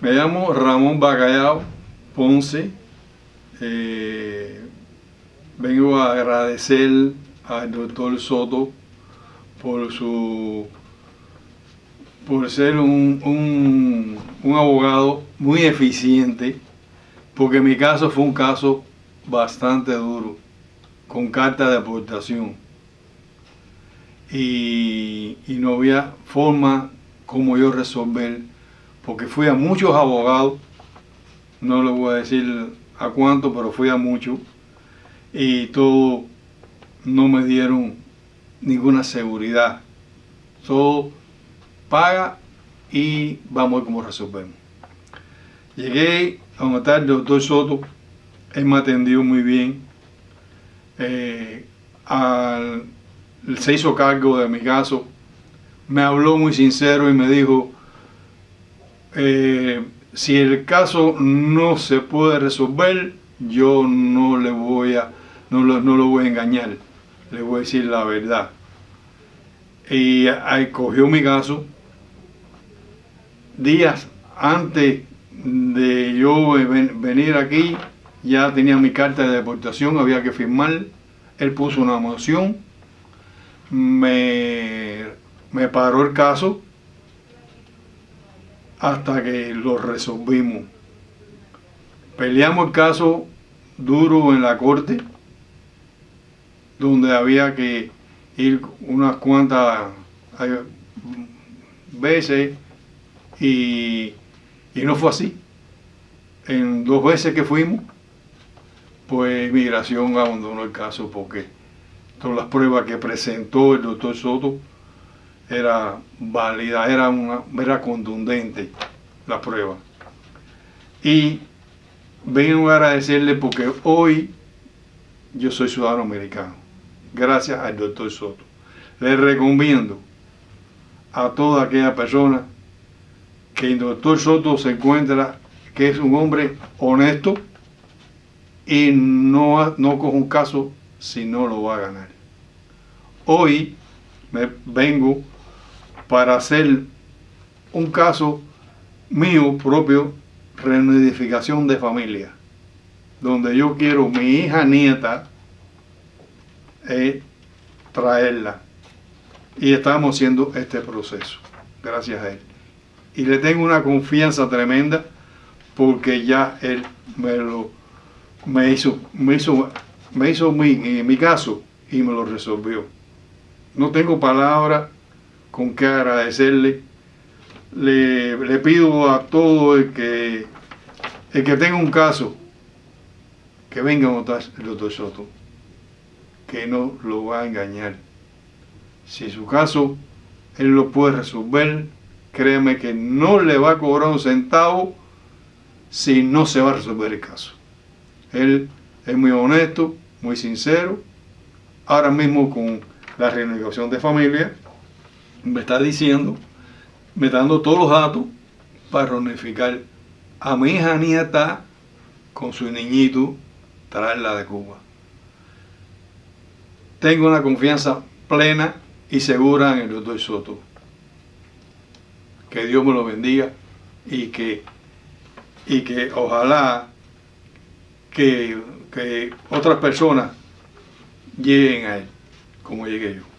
Me llamo Ramón Bacallao Ponce. Eh, vengo a agradecer al doctor Soto por su por ser un, un, abogado muy eficiente, porque mi caso fue un caso bastante duro, con carta de aportación. Y, y, no había forma como yo resolver, porque fui a muchos abogados, no le voy a decir a cuánto, pero fui a muchos, y todo no me dieron ninguna seguridad. Todo paga y vamos a ver cómo resolvemos. Llegué a donde está el doctor Soto, él me atendió muy bien, eh, se hizo cargo de mi caso, me habló muy sincero y me dijo, eh, si el caso no se puede resolver, yo no le voy a, no lo, no lo voy a engañar, le voy a decir la verdad. Y ahí cogió mi caso, días antes de yo venir aquí, ya tenía mi carta de deportación, había que firmar. Él puso una moción, me, me paró el caso hasta que lo resolvimos. Peleamos el caso duro en la corte, donde había que ir unas cuantas veces y, no fue así. En dos veces que fuimos, pues migración abandonó el caso porque todas las pruebas que presentó el doctor Soto era válida, era, una, era contundente la prueba. Y vengo a agradecerle porque hoy yo soy ciudadano americano, gracias al doctor Soto. Le recomiendo a toda aquella persona que el doctor Soto se encuentra que es un hombre honesto y no, no coge un caso si no lo va a ganar. Hoy me vengo para hacer un caso mío propio, reunificación de familia, donde yo quiero mi hija nieta eh, traerla. Y estamos haciendo este proceso, gracias a él y le tengo una confianza tremenda porque ya él me lo me hizo, me hizo, me hizo mi, mi caso y me lo resolvió. No tengo palabras con que agradecerle. Le, le, pido a todo el que, el que tenga un caso que venga a votar el doctor Soto, que no lo va a engañar. Si su caso él lo puede resolver, créeme que no le va a cobrar un centavo si no se va a resolver el caso. Él es muy honesto, muy sincero. Ahora mismo con la renegociación de familia, me está diciendo, me está dando todos los datos para reunificar a mi hija nieta con su niñito, traerla de Cuba. Tengo una confianza plena y segura en el doctor Soto que Dios me lo bendiga y que, y que ojalá que, que otras personas lleguen a Él como llegué yo.